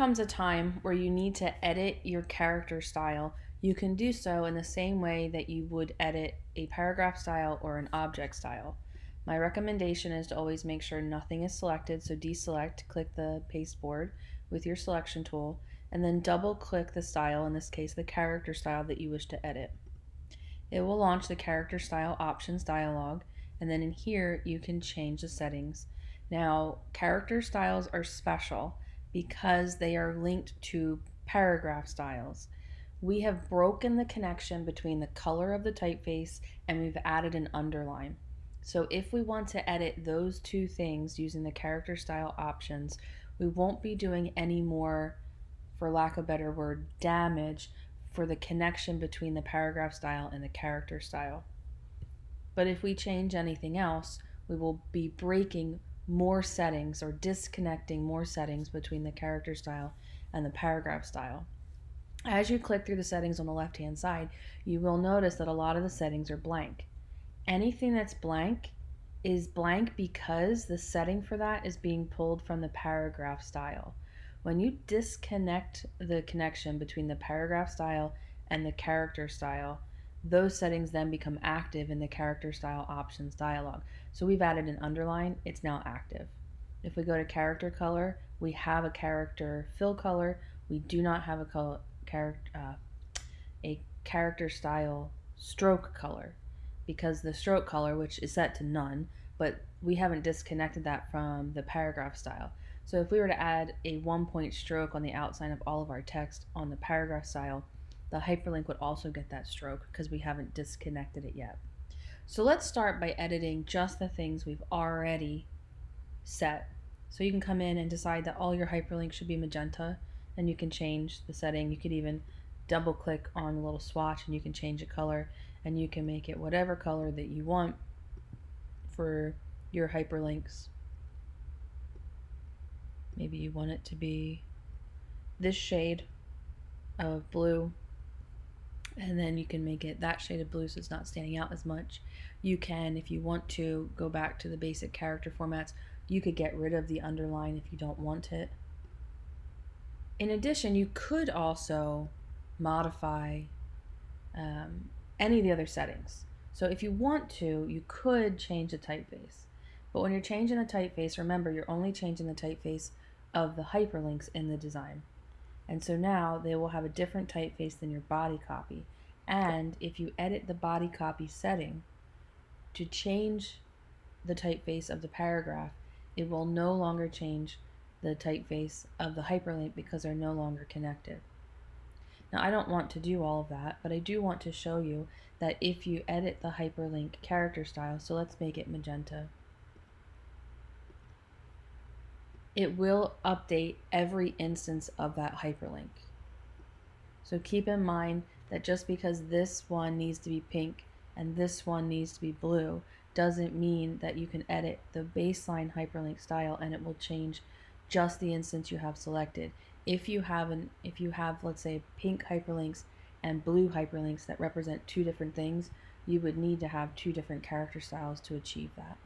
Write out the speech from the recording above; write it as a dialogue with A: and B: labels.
A: comes a time where you need to edit your character style, you can do so in the same way that you would edit a paragraph style or an object style. My recommendation is to always make sure nothing is selected, so deselect, click the pasteboard with your selection tool, and then double click the style, in this case the character style that you wish to edit. It will launch the character style options dialog, and then in here you can change the settings. Now, character styles are special because they are linked to paragraph styles. We have broken the connection between the color of the typeface and we've added an underline. So if we want to edit those two things using the character style options, we won't be doing any more, for lack of a better word, damage for the connection between the paragraph style and the character style. But if we change anything else, we will be breaking more settings or disconnecting more settings between the character style and the paragraph style. As you click through the settings on the left hand side, you will notice that a lot of the settings are blank. Anything that's blank is blank because the setting for that is being pulled from the paragraph style. When you disconnect the connection between the paragraph style and the character style, those settings then become active in the character style options dialog. So we've added an underline, it's now active. If we go to character color, we have a character fill color. We do not have a color, character, uh, a character style stroke color because the stroke color, which is set to none, but we haven't disconnected that from the paragraph style. So if we were to add a one point stroke on the outline of all of our text on the paragraph style, the hyperlink would also get that stroke because we haven't disconnected it yet. So let's start by editing just the things we've already set. So you can come in and decide that all your hyperlinks should be magenta and you can change the setting. You could even double click on the little swatch and you can change the color and you can make it whatever color that you want for your hyperlinks. Maybe you want it to be this shade of blue and then you can make it that shade of blue so it's not standing out as much. You can, if you want to, go back to the basic character formats. You could get rid of the underline if you don't want it. In addition, you could also modify um, any of the other settings. So if you want to, you could change the typeface. But when you're changing the typeface, remember you're only changing the typeface of the hyperlinks in the design. And so now they will have a different typeface than your body copy. And if you edit the body copy setting to change the typeface of the paragraph, it will no longer change the typeface of the hyperlink because they're no longer connected. Now I don't want to do all of that, but I do want to show you that if you edit the hyperlink character style, so let's make it magenta, it will update every instance of that hyperlink. So keep in mind that just because this one needs to be pink and this one needs to be blue doesn't mean that you can edit the baseline hyperlink style and it will change just the instance you have selected. If you have an if you have let's say pink hyperlinks and blue hyperlinks that represent two different things, you would need to have two different character styles to achieve that.